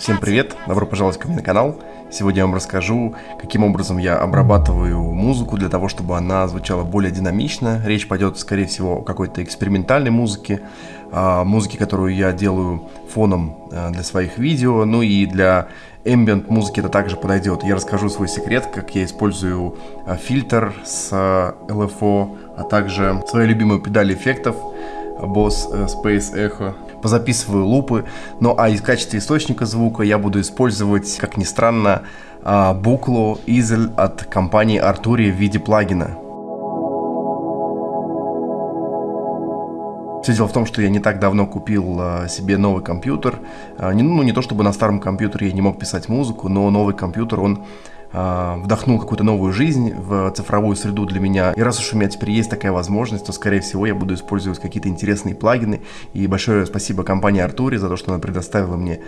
Всем привет, добро пожаловать ко мне на канал. Сегодня я вам расскажу, каким образом я обрабатываю музыку для того, чтобы она звучала более динамично. Речь пойдет, скорее всего, о какой-то экспериментальной музыке, музыке, которую я делаю фоном а, для своих видео, ну и для ambient музыки это также подойдет. Я расскажу свой секрет, как я использую а, фильтр с LFO, а также свои любимые педали эффектов Boss э, Space Echo позаписываю лупы. Ну а из качестве источника звука я буду использовать, как ни странно, а, буклу Easel от компании Arturia в виде плагина. Все дело в том, что я не так давно купил а, себе новый компьютер. А, не, ну, не то чтобы на старом компьютере я не мог писать музыку, но новый компьютер, он вдохнул какую-то новую жизнь в цифровую среду для меня. И раз уж у меня теперь есть такая возможность, то, скорее всего, я буду использовать какие-то интересные плагины. И большое спасибо компании Артури за то, что она предоставила мне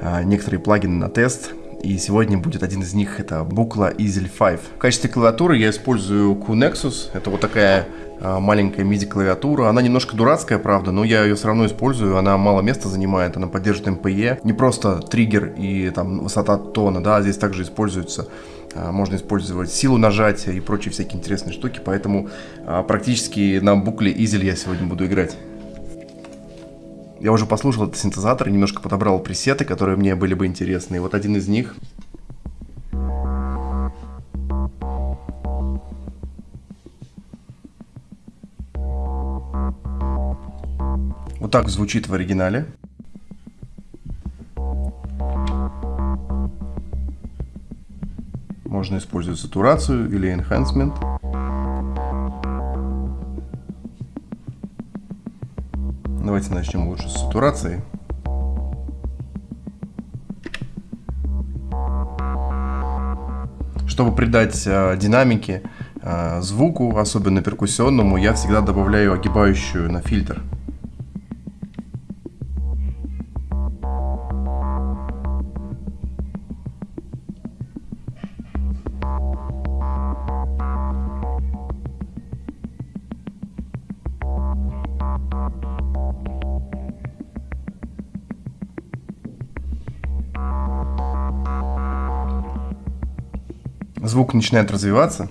а, некоторые плагины на тест. И сегодня будет один из них, это букла Easel 5. В качестве клавиатуры я использую QNexus. Это вот такая а, маленькая MIDI-клавиатура. Она немножко дурацкая, правда, но я ее все равно использую. Она мало места занимает, она поддерживает MPE. Не просто триггер и там высота тона, да, здесь также используется а, можно использовать силу нажатия и прочие всякие интересные штуки, поэтому а, практически на букле Easel я сегодня буду играть. Я уже послушал этот синтезатор, немножко подобрал пресеты, которые мне были бы интересны. И вот один из них Вот так звучит в оригинале. Можно использовать сатурацию или enhancement. Давайте начнем лучше с сатурации. Чтобы придать э, динамики э, звуку, особенно перкуссионному, я всегда добавляю огибающую на фильтр. Звук начинает развиваться.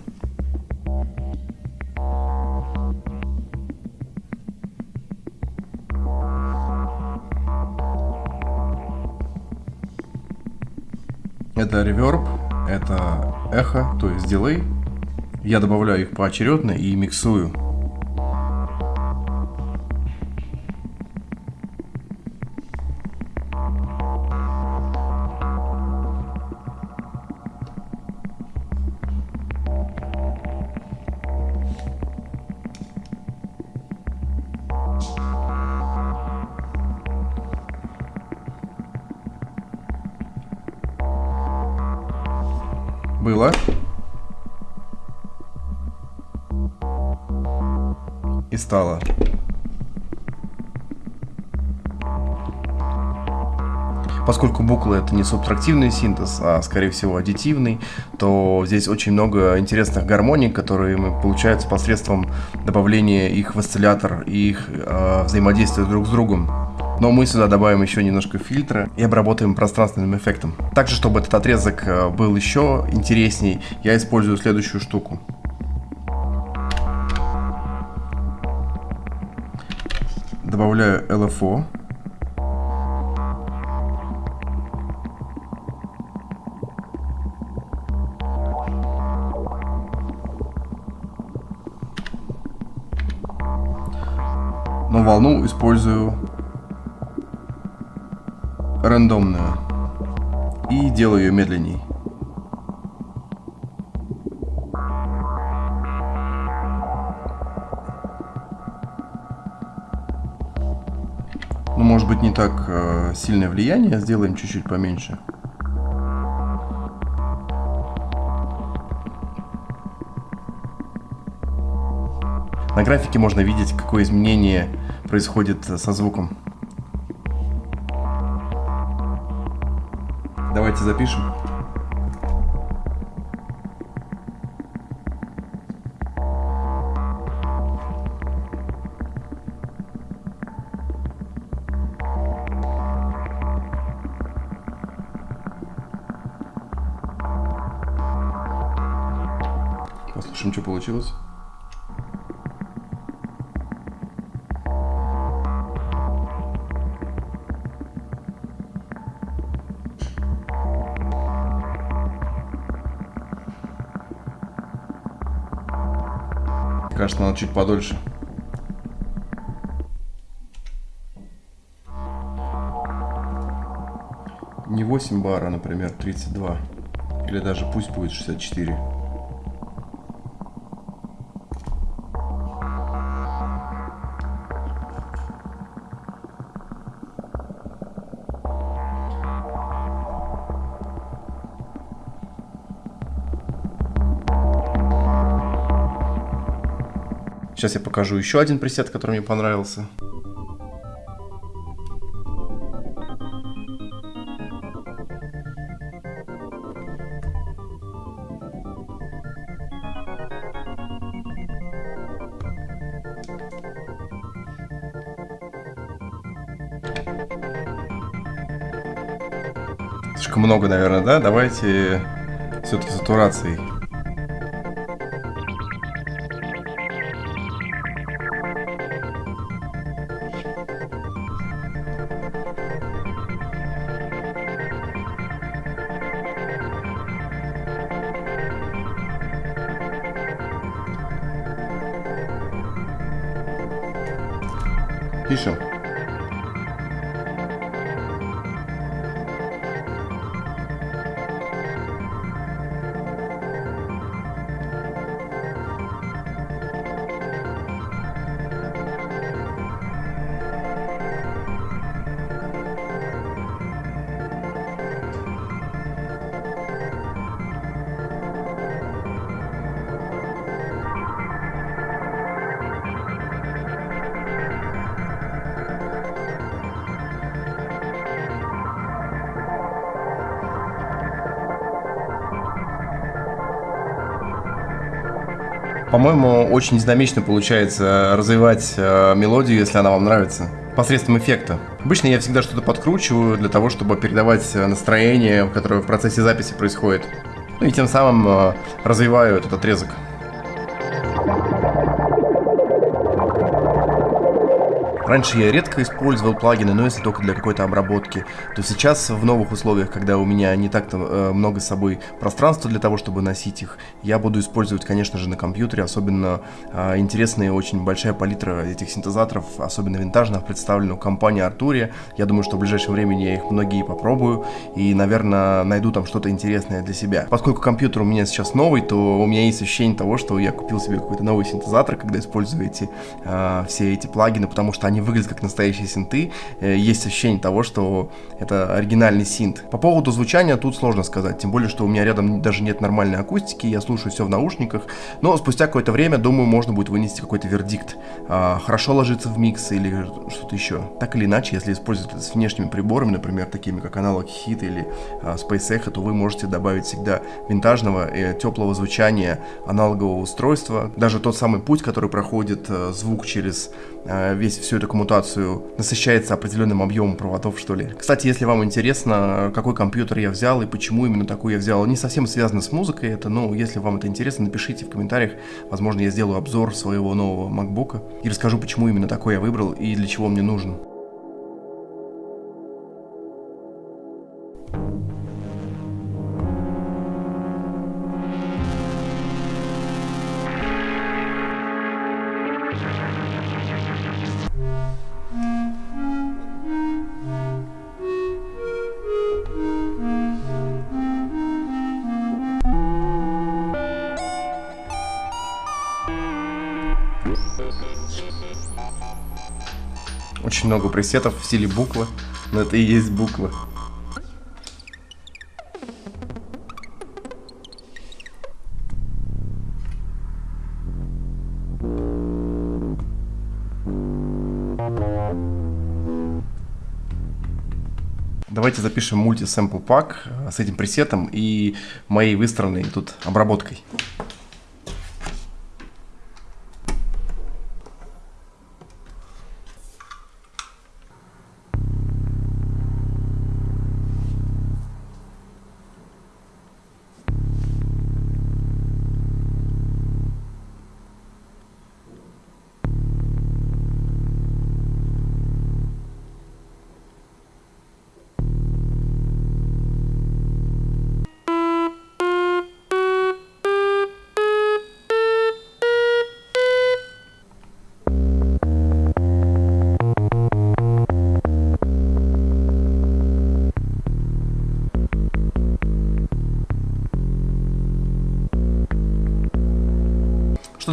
Это реверб, это эхо, то есть дилей. Я добавляю их поочередно и миксую. Было. И стало. Поскольку буквы это не субтрактивный синтез, а скорее всего аддитивный, то здесь очень много интересных гармоник, которые получаются посредством добавления их в осциллятор и их э, взаимодействия друг с другом. Но мы сюда добавим еще немножко фильтра и обработаем пространственным эффектом. Также, чтобы этот отрезок э, был еще интересней, я использую следующую штуку. Добавляю LFO. но волну использую рандомную и делаю ее медленней. Ну, может быть, не так э, сильное влияние, сделаем чуть-чуть поменьше. На графике можно видеть, какое изменение происходит со звуком. Давайте запишем. Послушаем, что получилось. Кажется, надо чуть подольше. Не 8 бара, например, 32. Или даже пусть будет 64. Сейчас я покажу еще один пресет, который мне понравился. Слишком много, наверное, да? Давайте все-таки сатурацией. Piso. По-моему, очень динамично получается развивать э, мелодию, если она вам нравится, посредством эффекта. Обычно я всегда что-то подкручиваю для того, чтобы передавать э, настроение, которое в процессе записи происходит. Ну и тем самым э, развиваю этот отрезок. Раньше я редко использовал плагины, но если только для какой-то обработки, то сейчас в новых условиях, когда у меня не так-то э, много с собой пространства для того, чтобы носить их, я буду использовать, конечно же, на компьютере, особенно э, интересная и очень большая палитра этих синтезаторов, особенно винтажных, представлена у компании Arturia. Я думаю, что в ближайшем времени я их многие попробую и, наверное, найду там что-то интересное для себя. Поскольку компьютер у меня сейчас новый, то у меня есть ощущение того, что я купил себе какой-то новый синтезатор, когда использую эти, э, все эти плагины, потому что они выглядят как настоящие синты, э, есть ощущение того, что это оригинальный синт. По поводу звучания тут сложно сказать, тем более, что у меня рядом даже нет нормальной акустики, я слушаю все в наушниках, но спустя какое-то время, думаю, можно будет вынести какой-то вердикт. А, хорошо ложится в микс или что-то еще. Так или иначе, если использовать это с внешними приборами, например, такими как аналог Hit или а, Space Echo, то вы можете добавить всегда винтажного и э, теплого звучания аналогового устройства. Даже тот самый путь, который проходит э, звук через весь всю коммутацию насыщается определенным объемом проводов, что ли. Кстати, если вам интересно, какой компьютер я взял и почему именно такой я взял, не совсем связано с музыкой это, но если вам это интересно, напишите в комментариях, возможно, я сделаю обзор своего нового MacBook и расскажу, почему именно такой я выбрал и для чего мне нужен. Очень много пресетов в стиле буквы, но это и есть буквы. Давайте запишем мульти-сэмпл пак с этим пресетом и моей выстроенной тут обработкой.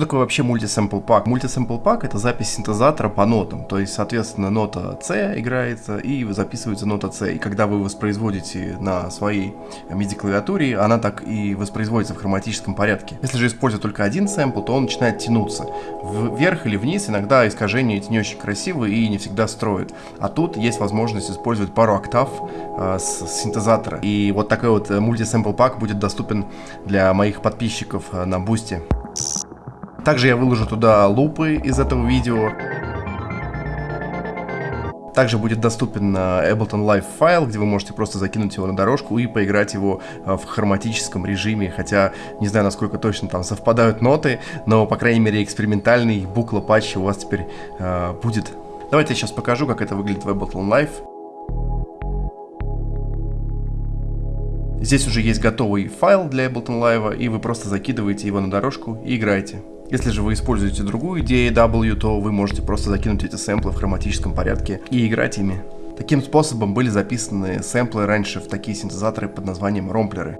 Что такое вообще мультисэмпл пак? Мультисэмпл пак это запись синтезатора по нотам, то есть, соответственно, нота C играется и записывается нота C. И когда вы воспроизводите на своей MIDI-клавиатуре, она так и воспроизводится в хроматическом порядке. Если же использовать только один сэмпл, то он начинает тянуться. Вверх или вниз иногда искажения эти не очень красивые и не всегда строят. А тут есть возможность использовать пару октав э, с синтезатора. И вот такой вот мультисэмпл пак будет доступен для моих подписчиков э, на Boosty. Также я выложу туда лупы из этого видео. Также будет доступен Ableton Live файл, где вы можете просто закинуть его на дорожку и поиграть его а, в хроматическом режиме, хотя не знаю, насколько точно там совпадают ноты, но, по крайней мере, экспериментальный Buchla у вас теперь э, будет. Давайте я сейчас покажу, как это выглядит в Ableton Live. Здесь уже есть готовый файл для Ableton Live, и вы просто закидываете его на дорожку и играете. Если же вы используете другую DAW, то вы можете просто закинуть эти сэмплы в хроматическом порядке и играть ими. Таким способом были записаны сэмплы раньше в такие синтезаторы под названием ромплеры.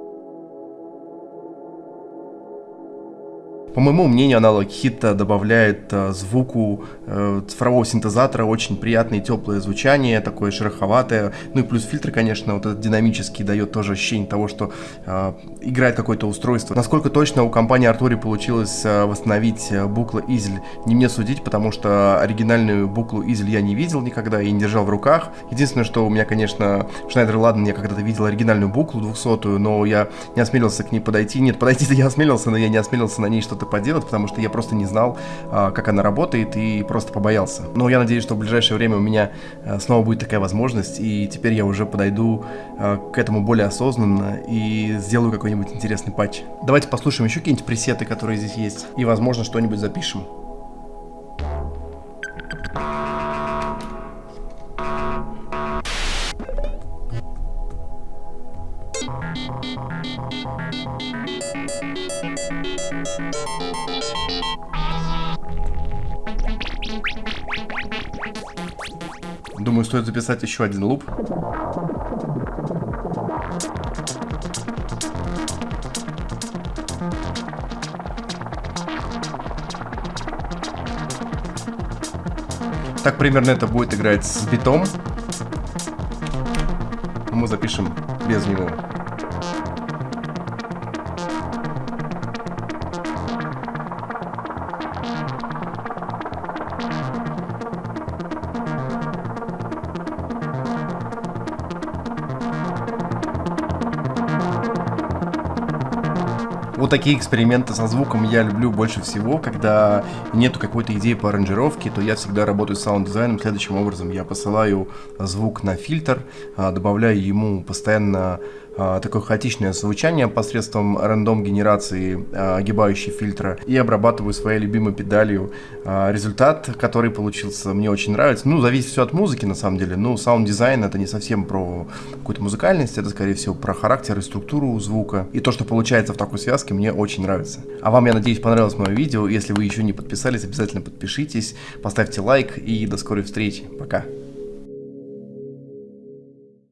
По моему мнению, аналог хита добавляет э, звуку э, цифрового синтезатора очень приятное теплое звучание, такое шероховатое. Ну и плюс фильтр, конечно, вот этот динамический дает тоже ощущение того, что э, играет какое-то устройство. Насколько точно у компании Arturi получилось восстановить буклу Изель, не мне судить, потому что оригинальную буклу Изель я не видел никогда и не держал в руках. Единственное, что у меня, конечно, Schneider Ладно, я когда-то видел оригинальную буклу 200 но я не осмелился к ней подойти. Нет, подойти-то я осмелился, но я не осмелился на ней что-то поделать, потому что я просто не знал, а, как она работает и просто побоялся. Но я надеюсь, что в ближайшее время у меня а, снова будет такая возможность, и теперь я уже подойду а, к этому более осознанно и сделаю какой-нибудь интересный патч. Давайте послушаем еще какие-нибудь пресеты, которые здесь есть, и, возможно, что-нибудь запишем. Думаю, стоит записать еще один луп. Так примерно это будет играть с битом. Мы запишем без него. Вот такие эксперименты со звуком я люблю больше всего, когда нету какой-то идеи по аранжировке, то я всегда работаю с саунд-дизайном следующим образом. Я посылаю звук на фильтр, а, добавляю ему постоянно такое хаотичное звучание посредством рандом генерации а, огибающей фильтра и обрабатываю своей любимой педалью. Результат, который получился, мне очень нравится. Ну, зависит все от музыки на самом деле. Ну, саунд-дизайн это не совсем про какую-то музыкальность, это скорее всего про характер и структуру звука. И то, что получается в такой связке, мне очень нравится. А вам, я надеюсь, понравилось мое видео. Если вы еще не подписались, обязательно подпишитесь, поставьте лайк и до скорой встречи. Пока.